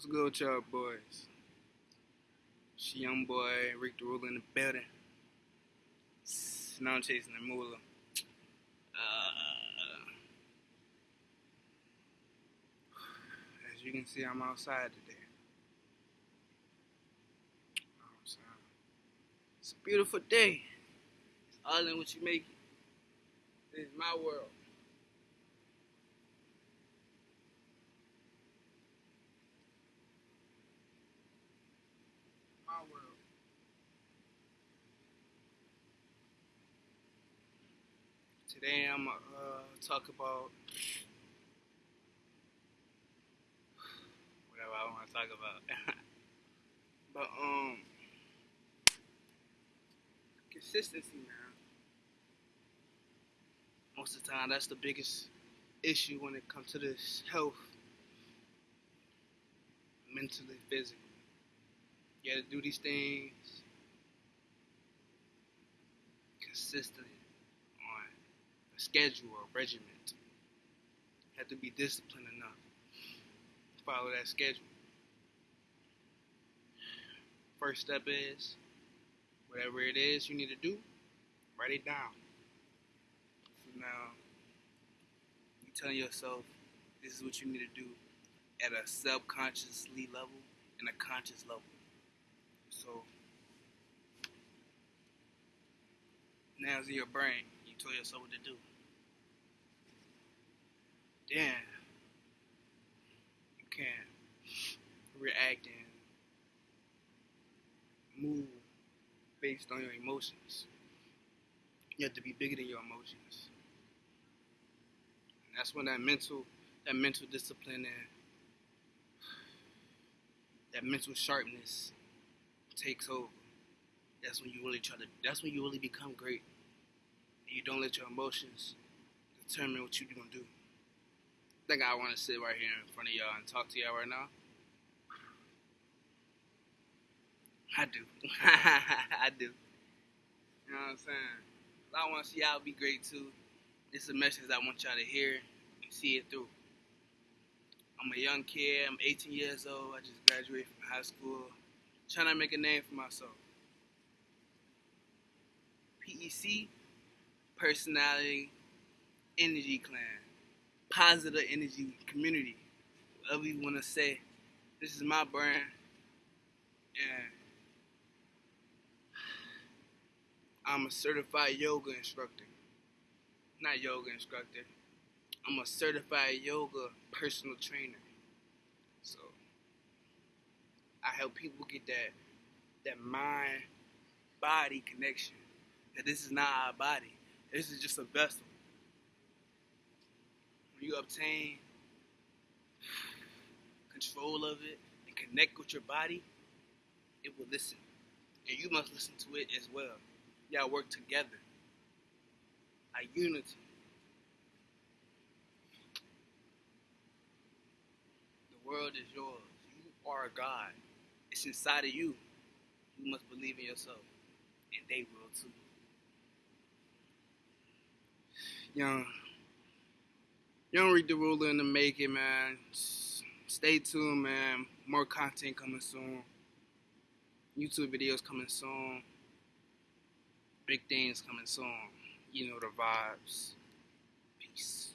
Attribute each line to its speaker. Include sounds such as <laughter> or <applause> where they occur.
Speaker 1: What's good with y'all boys? She young boy, Rick the Ruler in the building. Now I'm chasing the moolah. Uh, as you can see, I'm outside today. Outside. It's a beautiful day. It's all in what you make it. This is my world. My world. Today I'm gonna uh, talk about whatever I want to talk about. <laughs> but um, consistency, man. Most of the time, that's the biggest issue when it comes to this health, mentally, physically. You gotta do these things consistently schedule or regiment. Have to be disciplined enough to follow that schedule. First step is whatever it is you need to do, write it down. So now you tell yourself this is what you need to do at a subconsciously level and a conscious level. So now it's in your brain. You tell yourself what to do. Then you can react and move based on your emotions. You have to be bigger than your emotions. And that's when that mental that mental discipline and that mental sharpness takes over. That's when you really try to that's when you really become great. And you don't let your emotions determine what you're gonna do. I think I wanna sit right here in front of y'all and talk to y'all right now. I do. <laughs> I do. You know what I'm saying? I want to see y'all be great too. This is a message I want y'all to hear and see it through. I'm a young kid. I'm 18 years old. I just graduated from high school. Trying to make a name for myself. PEC, personality, energy clan, positive energy community. Whatever you want to say. This is my brand. And I'm a certified yoga instructor. Not yoga instructor. I'm a certified yoga personal trainer. So I help people get that that mind body connection. That this is not our body. This is just a vessel. You obtain control of it and connect with your body, it will listen. And you must listen to it as well y'all work together. A unity. The world is yours. You are a God. It's inside of you. You must believe in yourself. And they will too. Young. Young Read the Ruler in the making, man. Stay tuned, man. More content coming soon. YouTube videos coming soon big things coming soon. You know the vibes. Peace.